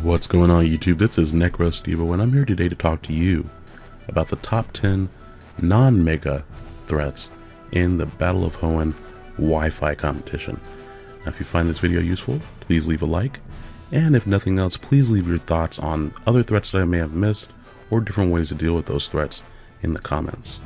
What's going on YouTube? This is NecroStevo and I'm here today to talk to you about the top 10 non-mega threats in the Battle of Hoenn Wi-Fi competition. Now if you find this video useful, please leave a like, and if nothing else, please leave your thoughts on other threats that I may have missed or different ways to deal with those threats in the comments.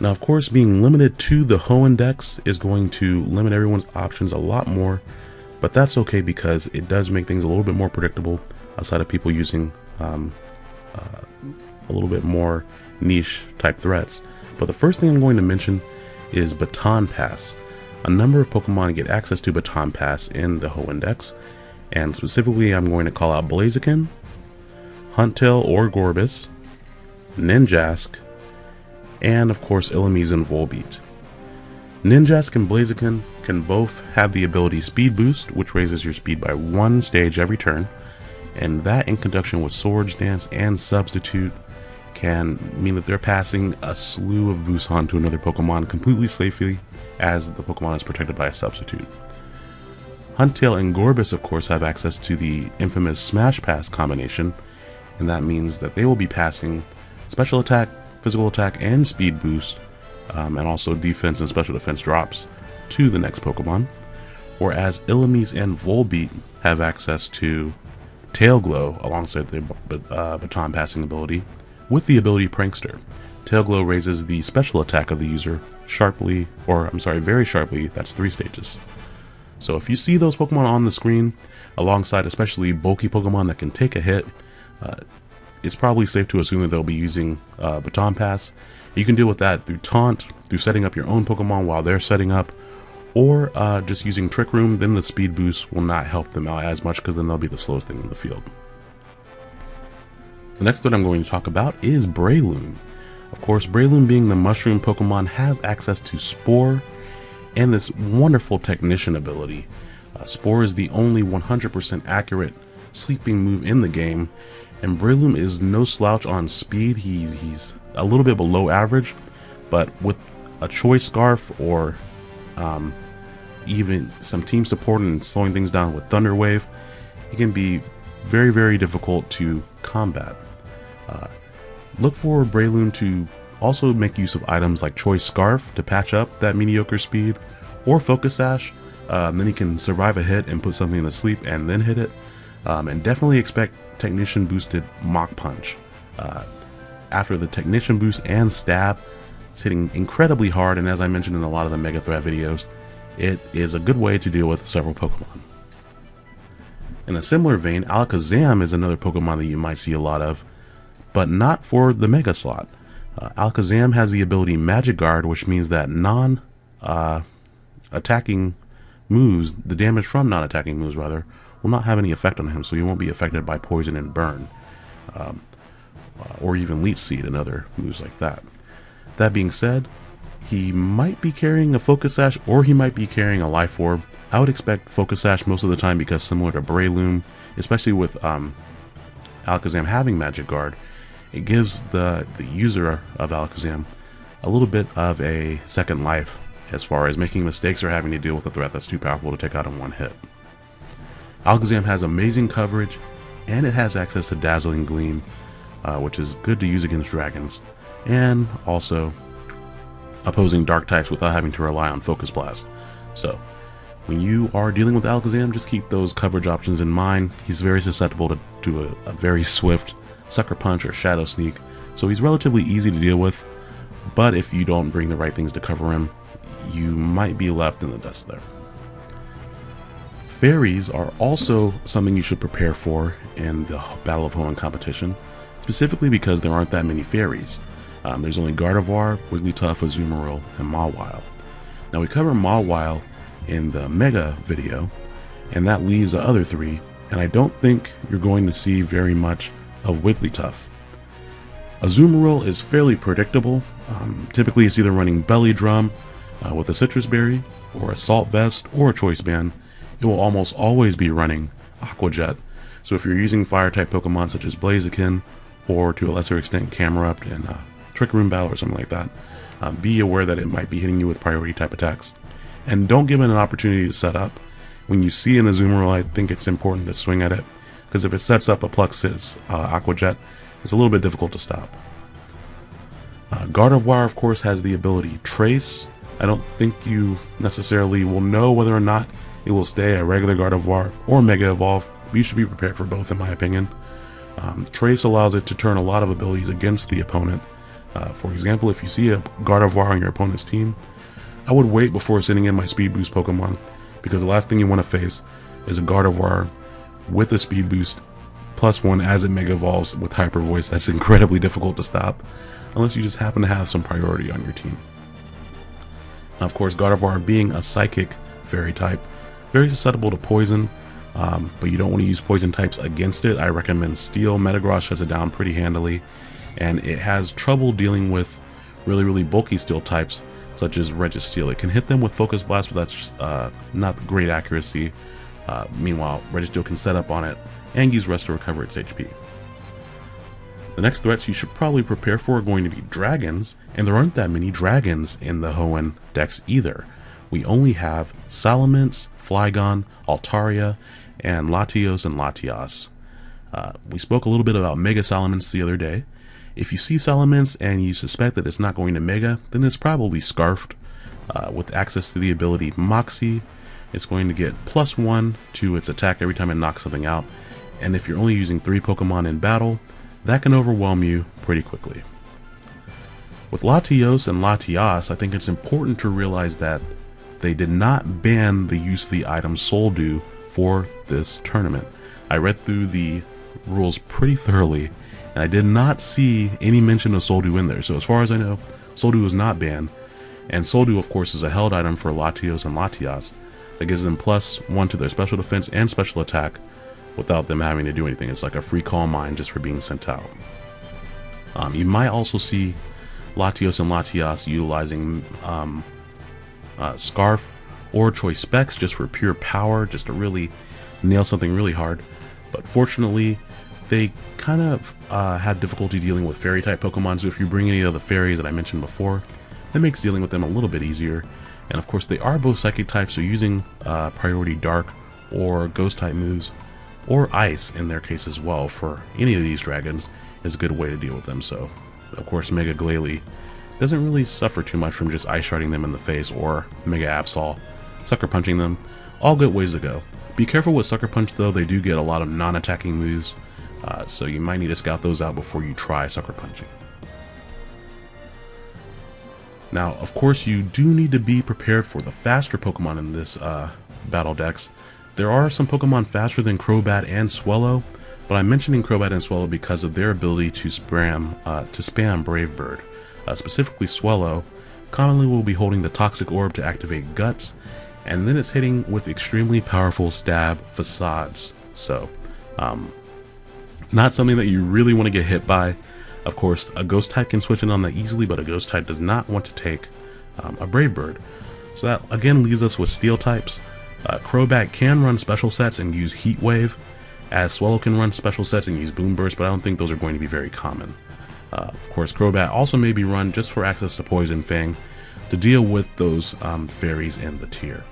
Now of course being limited to the Hoenn Dex is going to limit everyone's options a lot more but that's okay because it does make things a little bit more predictable outside of people using um, uh, a little bit more niche type threats. But the first thing I'm going to mention is Baton Pass. A number of Pokemon get access to Baton Pass in the Hoenn Dex, and specifically I'm going to call out Blaziken, Huntail or Gorebyss, Ninjask, and of course Illumise and Volbeat. Ninjask and Blaziken can both have the ability Speed Boost, which raises your speed by one stage every turn, and that in conjunction with Swords Dance and Substitute can mean that they're passing a slew of boosts on to another Pokemon completely safely as the Pokemon is protected by a substitute. Huntail and Gorebyss, of course have access to the infamous Smash Pass combination, and that means that they will be passing special attack, physical attack, and speed boost um, and also defense and special defense drops to the next Pokemon. Whereas Illumise and Volbeat have access to Tail Glow alongside their uh, baton passing ability with the ability Prankster. Tail Glow raises the special attack of the user sharply, or I'm sorry, very sharply, that's three stages. So if you see those Pokemon on the screen, alongside especially bulky Pokemon that can take a hit, uh, it's probably safe to assume that they'll be using uh, Baton Pass. You can deal with that through Taunt, through setting up your own Pokemon while they're setting up, or uh, just using Trick Room, then the speed boost will not help them out as much because then they'll be the slowest thing in the field. The next one I'm going to talk about is Breloom. Of course, Breloom being the mushroom Pokemon has access to Spore and this wonderful Technician ability. Uh, Spore is the only 100% accurate sleeping move in the game and Breloom is no slouch on speed. He's, he's a little bit below average, but with a Choice Scarf or um, even some team support and slowing things down with Thunder Wave, he can be very, very difficult to combat. Uh, look for Breloom to also make use of items like Choice Scarf to patch up that mediocre speed, or Focus Sash, uh, then he can survive a hit and put something to sleep and then hit it. Um, and definitely expect Technician boosted Mach Punch. Uh, after the Technician boost and Stab, it's hitting incredibly hard, and as I mentioned in a lot of the Mega Threat videos, it is a good way to deal with several Pokemon. In a similar vein, Alakazam is another Pokemon that you might see a lot of, but not for the Mega slot. Uh, Alakazam has the ability Magic Guard, which means that non uh, attacking moves, the damage from non attacking moves rather, will not have any effect on him, so he won't be affected by poison and burn, um, or even leech seed and other moves like that. That being said, he might be carrying a focus sash or he might be carrying a life orb. I would expect focus sash most of the time because similar to Breloom, especially with um, Alakazam having magic guard, it gives the, the user of Alakazam a little bit of a second life as far as making mistakes or having to deal with a threat that's too powerful to take out in one hit. Alakazam has amazing coverage, and it has access to Dazzling Gleam, uh, which is good to use against dragons, and also opposing dark types without having to rely on Focus Blast. So, when you are dealing with Alakazam, just keep those coverage options in mind. He's very susceptible to, to a, a very swift Sucker Punch or Shadow Sneak, so he's relatively easy to deal with, but if you don't bring the right things to cover him, you might be left in the dust there. Fairies are also something you should prepare for in the Battle of Hoenn competition, specifically because there aren't that many fairies. Um, there's only Gardevoir, Wigglytuff, Azumarill, and Mawile. Now we cover Mawile in the Mega video, and that leaves the other three, and I don't think you're going to see very much of Wigglytuff. Azumarill is fairly predictable. Um, typically it's either running Belly Drum uh, with a Sitrus Berry, or Assault Vest, or a Choice Band, it will almost always be running Aqua Jet. So if you're using fire type Pokemon such as Blaziken, or to a lesser extent Camerupt and uh, Trick Room Battle or something like that, um, be aware that it might be hitting you with priority type attacks. And don't give it an opportunity to set up. when you see an Azumarill, I think it's important to swing at it, because if it sets up a plus six uh, Aqua Jet, it's a little bit difficult to stop. Uh, Gardevoir, of course, has the ability Trace. I don't think you necessarily will know whether or not it will stay a regular Gardevoir or Mega Evolve. But you should be prepared for both, in my opinion. Um, Trace allows it to turn a lot of abilities against the opponent. Uh, for example, if you see a Gardevoir on your opponent's team, I would wait before sending in my Speed Boost Pokemon, because the last thing you want to face is a Gardevoir with a Speed Boost plus one as it Mega Evolves with Hyper Voice. That's incredibly difficult to stop, unless you just happen to have some priority on your team. Now, of course, Gardevoir being a Psychic Fairy type, very susceptible to Poison, um, but you don't want to use poison types against it. I recommend Steel. Metagross shuts it down pretty handily, and it has trouble dealing with really, really bulky Steel types, such as Registeel. It can hit them with Focus Blast, but that's uh, not great accuracy. Uh, meanwhile, Registeel can set up on it and use Rest to recover its HP. The next threats you should probably prepare for are going to be dragons, and there aren't that many dragons in the Hoenn Dex either. We only have Salamence, Flygon, Altaria, and Latios and Latias. Uh, we spoke a little bit about Mega Salamence the other day. If you see Salamence and you suspect that it's not going to Mega, then it's probably Scarfed. Uh, with access to the ability Moxie, it's going to get plus one to its attack every time it knocks something out. And if you're only using three Pokemon in battle, that can overwhelm you pretty quickly. With Latios and Latias, I think it's important to realize that they did not ban the use of the item Soul Dew for this tournament. I read through the rules pretty thoroughly, and I did not see any mention of Soul Dew in there. So as far as I know, Soul Dew is not banned, and Soul Dew, of course, is a held item for Latios and Latias that gives them plus one to their special defense and special attack without them having to do anything. It's like a free Calm Mind just for being sent out. Um, you might also see Latios and Latias utilizing um, uh, Scarf or Choice Specs just for pure power, just to really nail something really hard. But fortunately, they kind of uh, had difficulty dealing with fairy type Pokemon, so if you bring any of the fairies that I mentioned before, that makes dealing with them a little bit easier. And of course, they are both psychic types, so using uh, priority dark or ghost type moves, or ice in their case as well, for any of these dragons is a good way to deal with them. So, of course, Mega Glalie doesn't really suffer too much from just ice sharding them in the face or Mega Absol Sucker Punching them, all good ways to go. Be careful with Sucker Punch though, they do get a lot of non-attacking moves, uh, so you might need to scout those out before you try Sucker Punching. Now, of course, you do need to be prepared for the faster Pokemon in this uh, battle decks. There are some Pokemon faster than Crobat and Swellow, but I'm mentioning Crobat and Swellow because of their ability to spam, uh, to spam Brave Bird. Uh, specifically Swellow, commonly will be holding the Toxic Orb to activate Guts, and then it's hitting with extremely powerful stab facades. So, um, not something that you really want to get hit by. Of course, a Ghost type can switch in on that easily, but a Ghost type does not want to take um, a Brave Bird. So that again leaves us with Steel types. Uh, can run special sets and use Heat Wave, as Swellow can run special sets and use Boomburst, but I don't think those are going to be very common. Uh, of course, Crobat also may be run just for access to Poison Fang to deal with those um, fairies in the tier.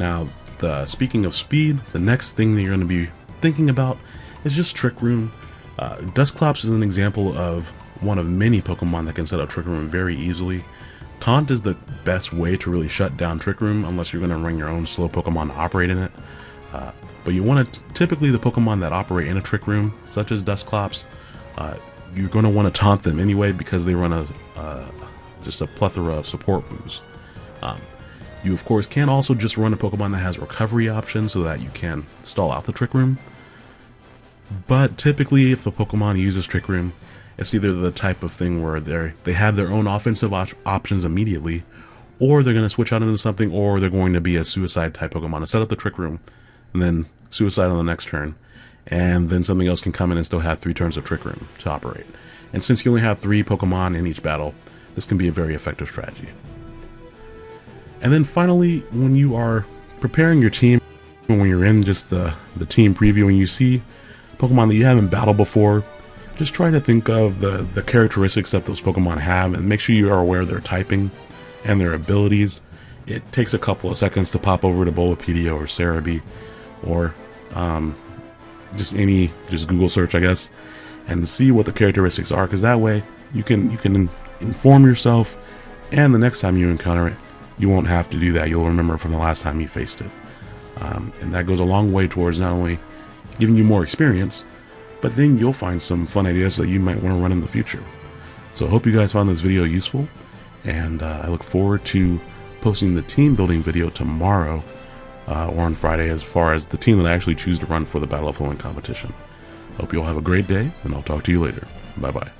Now, the, speaking of speed, the next thing that you're going to be thinking about is just Trick Room. Uh, Dusclops is an example of one of many Pokemon that can set up Trick Room very easily. Taunt is the best way to really shut down Trick Room unless you're going to run your own slow Pokemon to operate in it. Uh, but you want to, typically the Pokemon that operate in a Trick Room, such as Dusclops, uh, you're going to want to taunt them anyway because they run a uh, just a plethora of support moves. Um, you of course can also just run a Pokemon that has recovery options so that you can stall out the Trick Room. But typically if the Pokemon uses Trick Room, it's either the type of thing where they they have their own offensive op options immediately, or they're going to switch out into something, or they're going to be a suicide type Pokemon and set up the Trick Room, and then suicide on the next turn, and then something else can come in and still have three turns of Trick Room to operate. And since you only have three Pokemon in each battle, this can be a very effective strategy. And then finally, when you are preparing your team, when you're in just the, the team preview and you see Pokemon that you haven't battled before, just try to think of the, the characteristics that those Pokemon have and make sure you are aware of their typing and their abilities. it takes a couple of seconds to pop over to Bulbapedia or Serebii or um, just any just Google search, I guess, and see what the characteristics are. Because that way you can you can inform yourself, and the next time you encounter it, you won't have to do that. You'll remember from the last time you faced it, um, and that goes a long way towards not only giving you more experience, but then you'll find some fun ideas that you might want to run in the future. So I hope you guys found this video useful, and uh, I look forward to posting the team building video tomorrow uh, or on Friday as far as the team that I actually choose to run for the Battle of Hoenn competition. Hope you all have a great day, and I'll talk to you later. Bye bye.